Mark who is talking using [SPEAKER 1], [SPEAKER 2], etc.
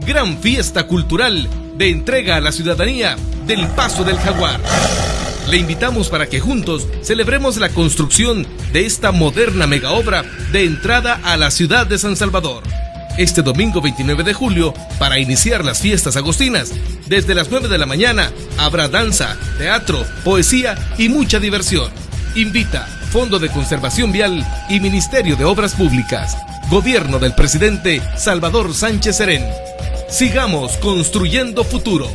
[SPEAKER 1] gran fiesta cultural de entrega a la ciudadanía del Paso del Jaguar. Le invitamos para que juntos celebremos la construcción de esta moderna mega obra de entrada a la ciudad de San Salvador. Este domingo 29 de julio, para iniciar las fiestas agostinas, desde las 9 de la mañana habrá danza, teatro, poesía y mucha diversión. Invita Fondo de Conservación Vial y Ministerio de Obras Públicas. Gobierno del presidente Salvador Sánchez Serén. Sigamos construyendo futuro.